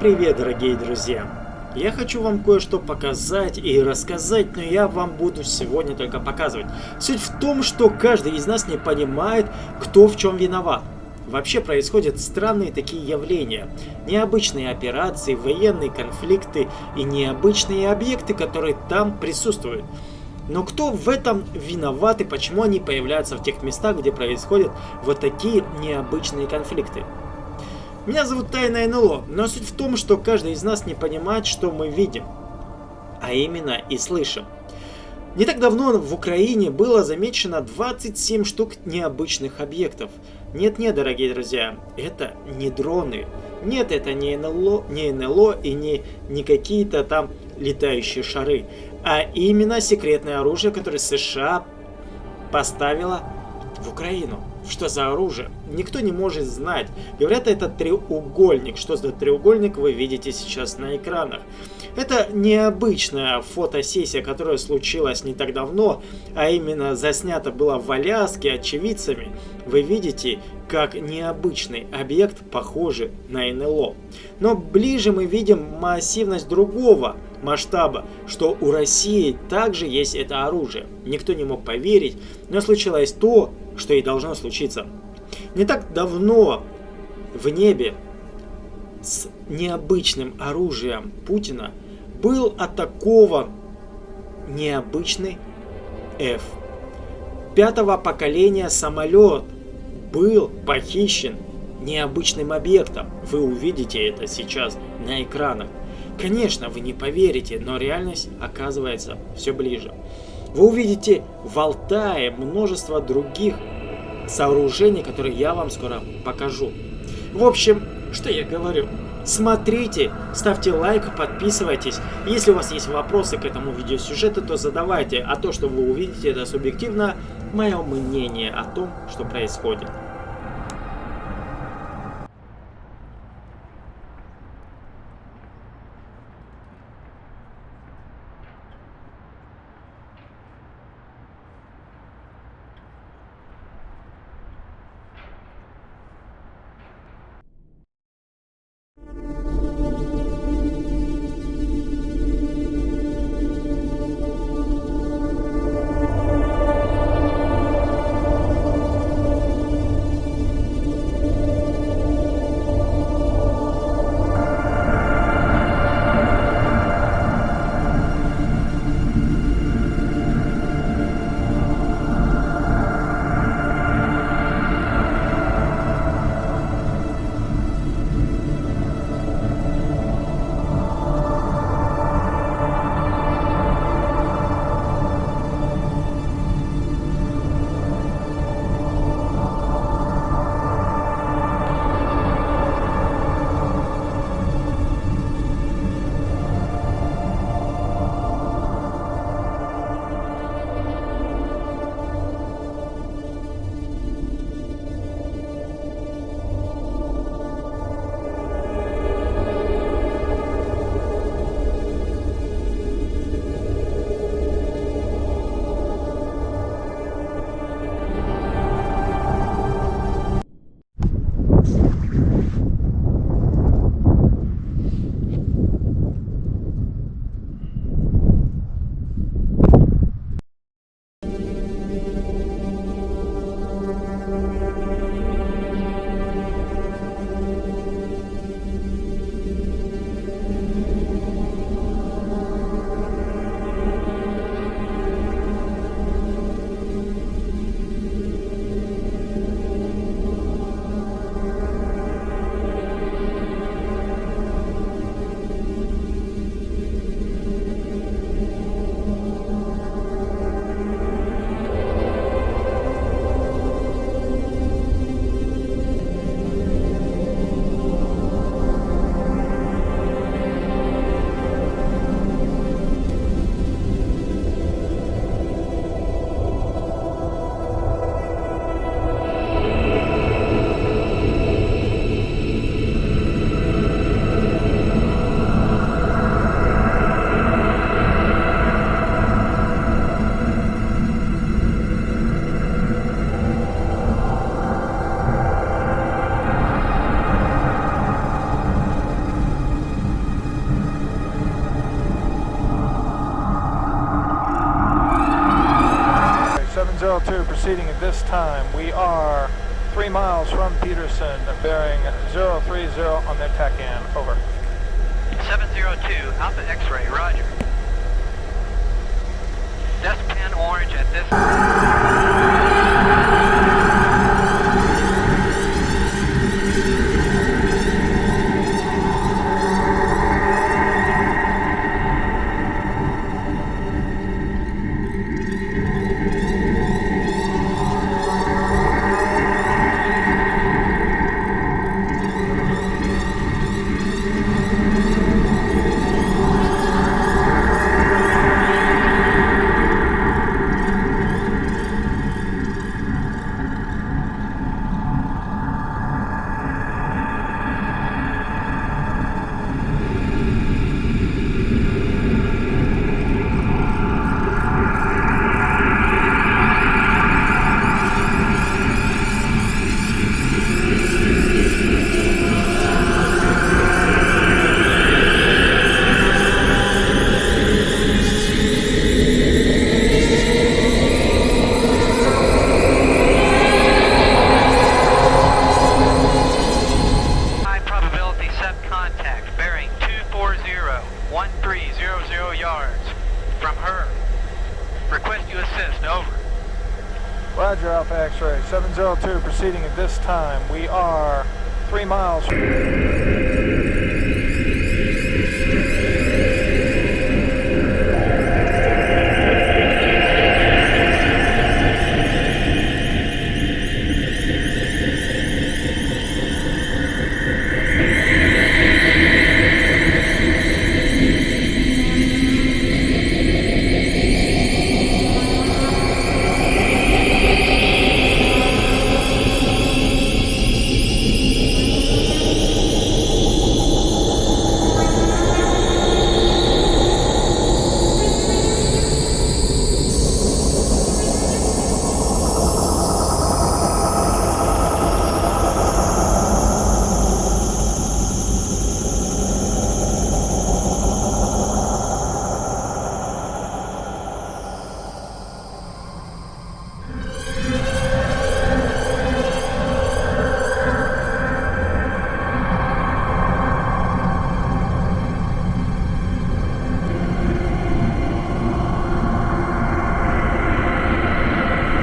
Привет, дорогие друзья! Я хочу вам кое-что показать и рассказать, но я вам буду сегодня только показывать. Суть в том, что каждый из нас не понимает, кто в чем виноват. Вообще происходят странные такие явления. Необычные операции, военные конфликты и необычные объекты, которые там присутствуют. Но кто в этом виноват и почему они появляются в тех местах, где происходят вот такие необычные конфликты? Меня зовут Тайна НЛО, но суть в том, что каждый из нас не понимает, что мы видим, а именно и слышим. Не так давно в Украине было замечено 27 штук необычных объектов. Нет-нет, дорогие друзья, это не дроны. Нет, это не НЛО, не НЛО и не, не какие-то там летающие шары. А именно секретное оружие, которое США поставила в Украину. Что за оружие? Никто не может знать. Говорят, это треугольник. Что за треугольник, вы видите сейчас на экранах. Это необычная фотосессия, которая случилась не так давно, а именно заснята была в Аляске очевидцами. Вы видите, как необычный объект похожий на НЛО. Но ближе мы видим массивность другого масштаба, что у России также есть это оружие. Никто не мог поверить, но случилось то, что и должно случиться. Не так давно в небе с необычным оружием Путина был атакован необычный F. Пятого поколения самолет был похищен необычным объектом. Вы увидите это сейчас на экранах. Конечно, вы не поверите, но реальность оказывается все ближе. Вы увидите в Алтае множество других сооружений, которые я вам скоро покажу. В общем, что я говорю? Смотрите, ставьте лайк, подписывайтесь. Если у вас есть вопросы к этому видеосюжету, то задавайте. А то, что вы увидите, это субъективно мое мнение о том, что происходит. Proceeding at this time. We are three miles from Peterson, bearing 030 on their TACAN. Over. 702, Alpha X-ray, roger. Despen Orange at this... assist, over. Roger, Alpha X-ray. 702 proceeding at this time. We are three miles.